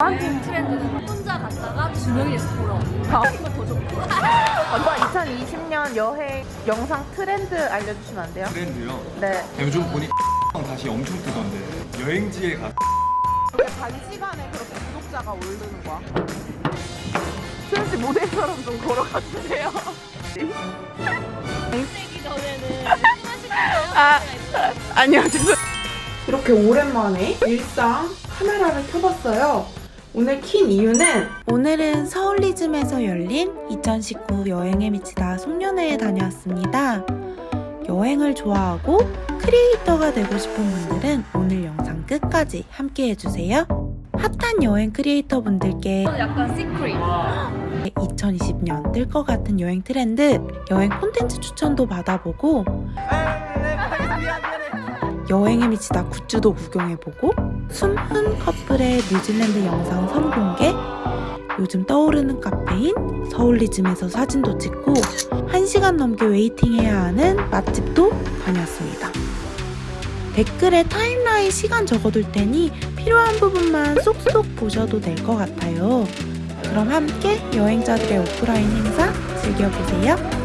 트렌드는 혼자 갔다가 두 명이서 돌아오는 아. 이거 더 좋고 오빠 2020년 여행 영상 트렌드 알려주시면 안 돼요? 트렌드요. 네. 요즘 보니 다시 엄청 뜨던데 여행지에 가. 왜 단시간에 그렇게 구독자가 오르는 거야? 씨 모델처럼 좀 걸어가 주세요. 되기 전에는? 아, 아니요, 죄송. 이렇게 오랜만에 일상 카메라를 켜봤어요. 오늘 킨 이유는 오늘은 서울리즘에서 열린 2019 여행에 미치다 송년회에 다녀왔습니다. 여행을 좋아하고 크리에이터가 되고 싶은 분들은 오늘 영상 끝까지 함께 해주세요. 핫한 여행 크리에이터 분들께 약간 secret 2020년 뜰 것 같은 여행 트렌드, 여행 콘텐츠 추천도 받아보고 여행에 미치다 굿즈도 구경해보고 숨은 커플의 뉴질랜드 영상 선공개 요즘 떠오르는 카페인 서울리즘에서 사진도 찍고 1시간 넘게 waiting해야 하는 맛집도 다녔습니다. 댓글에 타임라인 시간 적어둘 테니 필요한 부분만 쏙쏙 보셔도 될 것 같아요. 그럼 함께 여행자들의 오프라인 행사 즐겨보세요.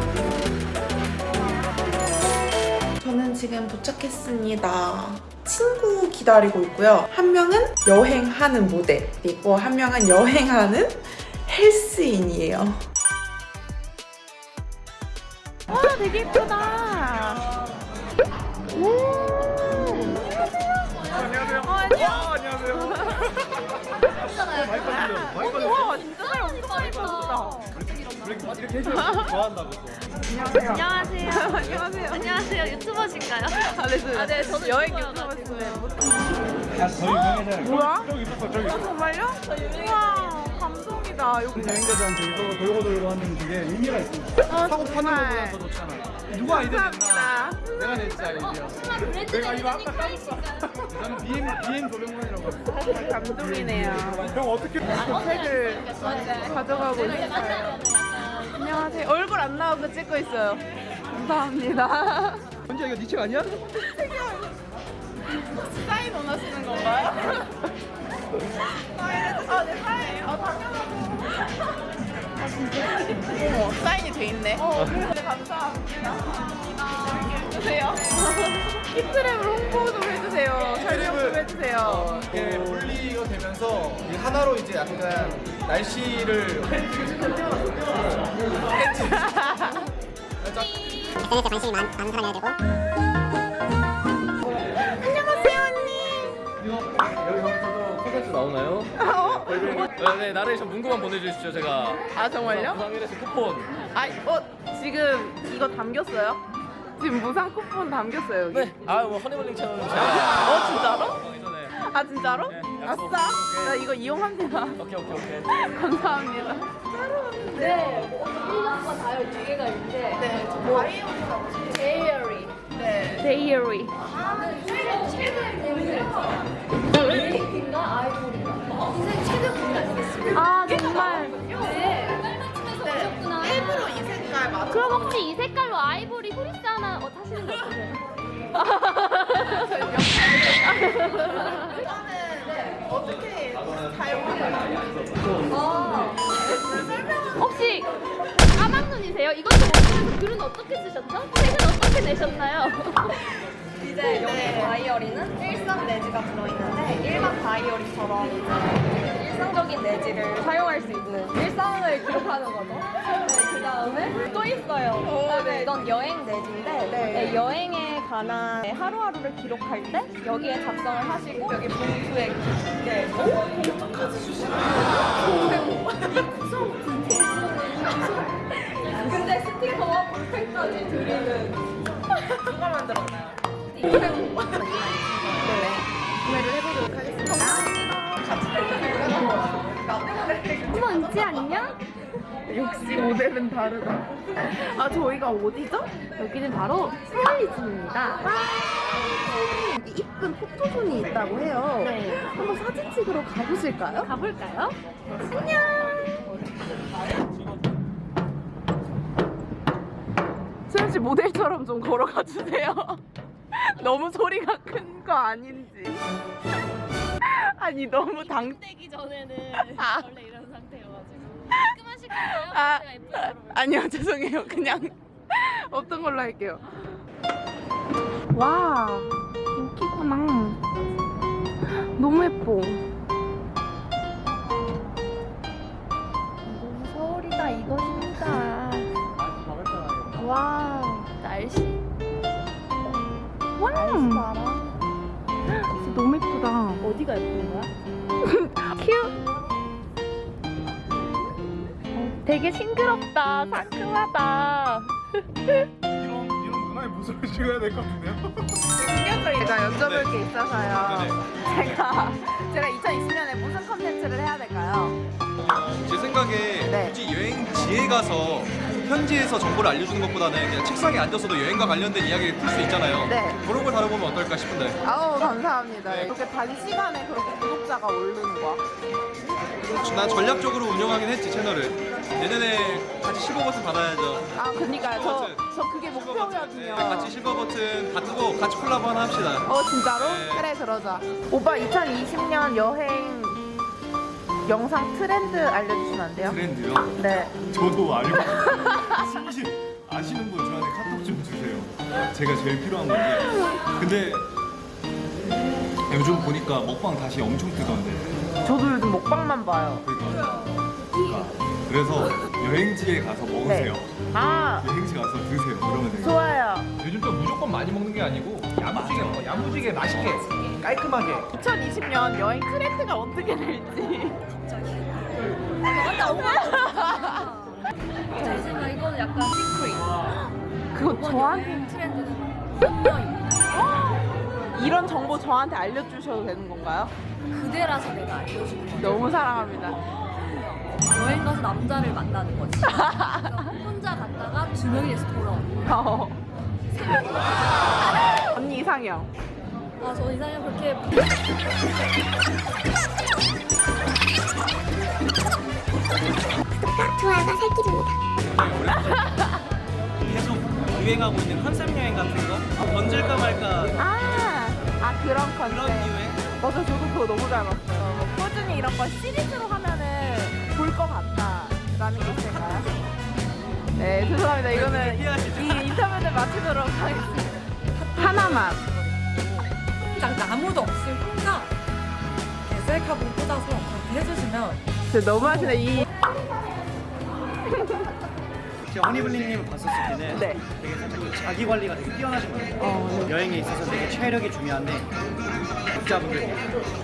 지금 도착했습니다. 친구 기다리고 있고요. 한 명은 여행하는 모델, 그리고 한 명은 여행하는 헬스인이에요. 와, 되게 예쁘다. 안녕하세요. 어, 안녕. 안녕하세요. 와, 진짜 잘 엄청 예쁘다. 이렇게 이렇게 해줘요. 좋아한다고. 안녕하세요 안녕하세요. 안녕하세요 유튜버신가요? 아, 네, 네. 아, 네, 저는 여행. 유튜버였어요. 저희 명예잖아요. 뭐야? 저기 있었어 저기. 아, 정말요? 우와, 감동이다. 여기 여행자들한테 이거 돌고 돌고 하는 그게 의미가 있습니다. 어, 사고 파는 정말. 것보다 더 좋잖아. 누가 아이디어 냈나? 내가 냈지 아이디어. 내가 이거 아까 까먹었어. 저는 BM BM 도병만이라고 했어. 감동이네요. 형 어떻게? 책을 가져가고 있어요. 안녕하세요. 얼굴 안 나오고 찍고 있어요. 감사합니다. 언제 이거 니책 아니야? 사인 원하시는 건가요? 사인, 아, 네, 사인. 아. 아, 진짜? 어머, 사인이 돼 있네. 어, 네, 감사합니다. 이렇게 해주세요. 히트랩을 홍보 좀 해주세요. 설명 좀 해주세요. 어, 이게 분리가 되면서 이 하나로 이제 약간 날씨를 SNS에 관심이 많, 많은 사람이어야 되고 안녕하세요, 언니. 콘텐츠 나오나요? 어? 네, 네, 나레이션 문구만 보내주십시오. 제가 아, 정말요? 부상일에서 쿠폰. 아, 어, 지금 이거 담겼어요? 지금 무상 쿠폰 담겼어요, 여기. 네. 아, 뭐 허니멀링 채널은 제가. 어, 진짜로? 아, 진짜로? 네, 아싸. 약속. 나 이거 이용합니다. 오케이, 오케이, 오케이. 감사합니다. 네 1년과 다이어리 두 개가 있는데 네. 뭐 데이어리 네. 데이어리 최근 최근 고민을 했인가 아이돌인가 인생 최근 고민 아니겠습니까? 아, 정말. 네 빨맞춤에서 오셨구나 일부러 이 색깔 맞춰. 그럼 혹시 이 색깔로 아이보리 후리스 하나 어, 타시는 거 어떠세요? 이거는 어떻게 사용하나요? 아, 혹시 까막눈이세요? 이것도 먹으면서 글은 어떻게 쓰셨죠? 책은 어떻게 내셨나요? 이제 여기 다이어리는 일상 내지가 들어있는데 일반 다이어리처럼 일상적인 내지를 사용할 수 있는 일상을 기록하는 거죠. 네, 그 다음에 또 있어요. 그다음에 이건 여행 내지인데 네, 여행에 관한 하루하루를 기록할 때 여기에 작성을 하시고 여기 봉투에 네. 오? 어떡하지 주시는 거예요? 이 구성 근데 스티커와 볼펜까지 드리는 누가 만들었나요? 구매를 해보도록 하겠습니다. 어머 은지 안녕? 역시 모델은 다르다. 아, 저희가 어디죠? 여기는 바로 스타일리즘입니다 여기 이쁜 포토존이 있다고 해요. 네 한번 사진 찍으러 가보실까요? 가볼까요? 수현 씨 모델처럼 좀 걸어가 주세요. 너무 소리가 큰 거 아닌지. 아니 너무 당. 떼기 전에는 아. 원래 깔끔하실 건가요? 아, 제가 예쁘게 물어볼게요. 아니요 죄송해요 그냥 없던 걸로 할게요. 와 인기구나. 너무 예뻐. 싱그럽다 상큼하다. 이런 이런 문화에 무술을 찍어야 될 것 같은데요? 제가 여쭤볼 게 있어서요. 네네. 제가 제가 2020년에 무슨 컨텐츠를 해야 될까요? 제 생각에 네. 굳이 여행지에 가서 현지에서 정보를 알려주는 것보다는 그냥 책상에 앉아서도 여행과 관련된 이야기를 풀 수 있잖아요. 네. 그런 걸 다뤄보면 어떨까 싶은데. 아우 감사합니다. 네. 이렇게 단시간에 그렇게 구독자가 오르는 거. 난 전략적으로 운영하긴 했지 채널을. 내년에 같이 실버 버튼 받아야죠. 아 그니까요. 저. 저 그게 목표거든요. 네, 같이 실버 버튼 받고 같이 콜라보 하나 합시다. 어 진짜로? 네. 그래 그러자. 오빠 2020년 여행 영상 트렌드 알려주시면 안 돼요? 트렌드요? 네. 저도 알고 심심 아시는 분 저한테 카톡 좀 주세요. 제가 제일 필요한 건데. 근데 요즘 보니까 먹방 다시 엄청 뜨던데. 저도 요즘 먹방만 봐요. 그러니까. 그러니까. 그래서 여행지에 가서 먹으세요. 아 여행지 가서 드세요. 그러면 돼요. 좋아요. 요즘 또 무조건 많이 먹는 게 아니고 야무지게 먹어. 야무지게 맛있게 깔끔하게. 2020년 여행 트렌드가 어떻게 될지. 제 생각 이거는 약간 시크릿. 그거 저한테 트렌드는. 이런 정보 저한테 알려주셔도 되는 건가요? 그대라서 내가 알려주는 거야. 너무 사랑합니다. 여행 가서 남자를 만나는 거지. 혼자 갔다가 두 명이 돼서 돌아오는 거야. 어. 언니 이상형. 아, 저 이상형 그렇게 좋아요가 살 길입니다. 계속 유행하고 있는 컨셉 여행 같은 거 번질까 말까 아, 아 그런 컨셉. 그런 유행 맞아, 저도 그거 너무 잘 봤어요. 뭐 꾸준히 이런 거 시리즈로 하면은 볼 것 같다라는 게 있을까요? 네, 죄송합니다. 이거는 이 인터뷰를 마치도록 하겠습니다. 하나만. 딱 아무도 없이 혼자 셀카봉 꽂아서 그렇게 해주시면 진짜 너무 하시네. 이 허니블리님을 봤었을 때는 네. 되게 살짝 그 자기 관리가 되게 뛰어나신 것 같아요. 어, 여행에 있어서 되게 체력이 중요한데 독자분들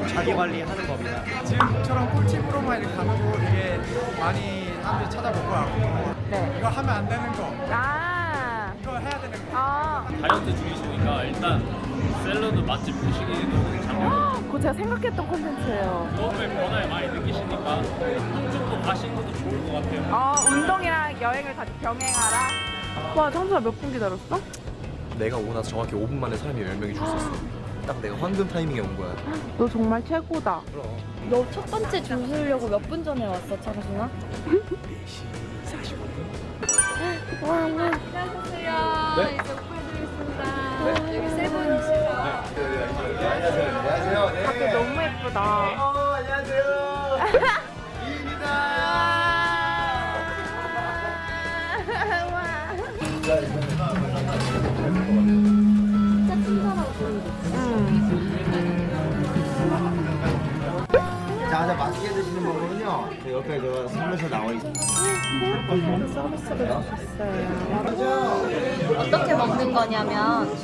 자기 관리하는 법이나 지금처럼 꿀팁으로만 이렇게 거 되게 많이 사람들이 찾아볼 것 같고 네. 이거 하면 안 되는 거 아. 이거 해야 되는 거 아. 다이어트 중이시니까 일단 샐러드 맛집 보시기도 참 제가 생각했던 콘텐츠예요. 처음에 변화를 많이 느끼시니까 한쪽도 가시는 것도 좋을 것 같아요. 아, 운동이랑 여행을 같이 병행하라. 와, 청소가 몇분 기다렸어? 내가 오고 나서 정확히 5분 만에 사람이 10명이 줄수 있어. 딱 내가 황금 타이밍에 온 거야. 너 정말 최고다. 너첫 번째 줄 서려고 몇 분 전에 왔어, 창순아? 4시 와, 와. 안녕하세요. 네. 너무 옆에 저 선물서 나와 있어요. 어떻게 먹는 거냐면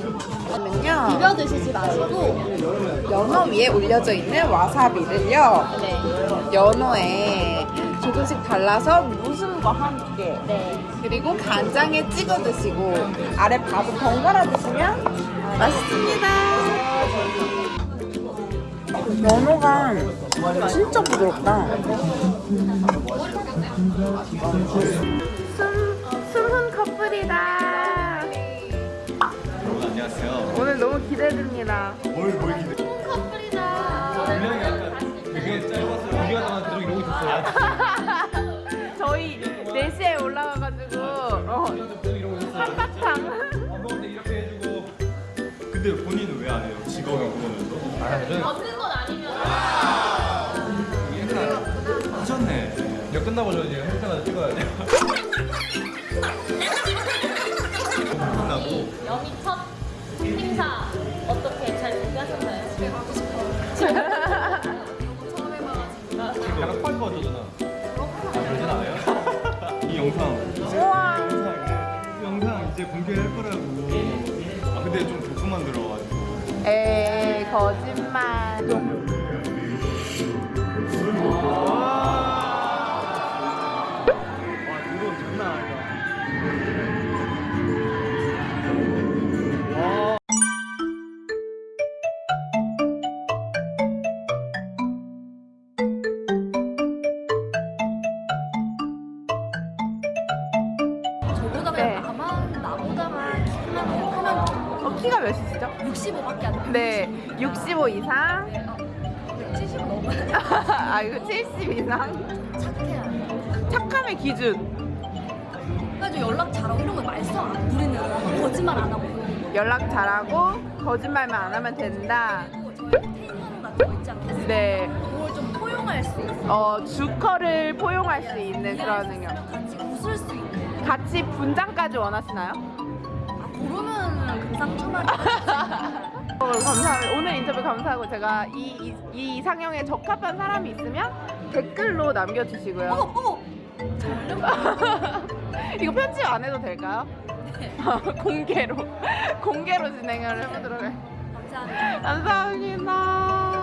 저는요, 비벼 드시지 마시고 연어 위에 올려져 있는 와사비를요, 네. 연어에 조금씩 발라서 무슨과 함께, 네. 그리고 간장에 찍어 드시고, 아래 밥을 번갈아 드시면 맛있습니다. 연어가 진짜 부드럽다. 숨, 숨은 커플이다. 여러분 안녕하세요. 오늘 너무 기대됩니다. 뭘, 뭘 기대? 커플이다. 끝나고 저 이제 헬스 하나 찍어야 돼요. 끝나고 여기 첫 행사 어떻게 잘 준비하셨나요? 집에 가고 싶어요. 처음 해봐가지고. 약간 펄 거잖아. 아, 그러진 않아요? 이 영상 이제 우와. 영상 이제 영상 이제 공개할 거라고. 아 근데 좀 조금만 들어가지고. 에이 거짓말. 키가 몇이시죠? 65밖에 안 돼. 네, 65 이상. 70 넘어. 아 이거 70 이상. 착해야 돼. 착함의 기준. 그래가지고 연락 잘하고 이런 거 말썽 안 부리는 거짓말 안 하고 연락 잘하고 거짓말만 안 하면 된다. 네, 그걸 좀 포용할 수 있어. 어 주커를 포용할 수 있는 그런 능력. 같이 웃을 수 있는. 같이 분장까지 원하시나요? 아, 그러면 금상첨화. 어, 감사합니다. 오늘 인터뷰 감사하고 제가 이, 이, 이 이상형에 적합한 사람이 있으면 댓글로 남겨주시고요. 어머 어머. 이거 편집 안 해도 될까요? 네. 공개로 공개로 진행을 해보도록 해. 감사합니다. 감사합니다.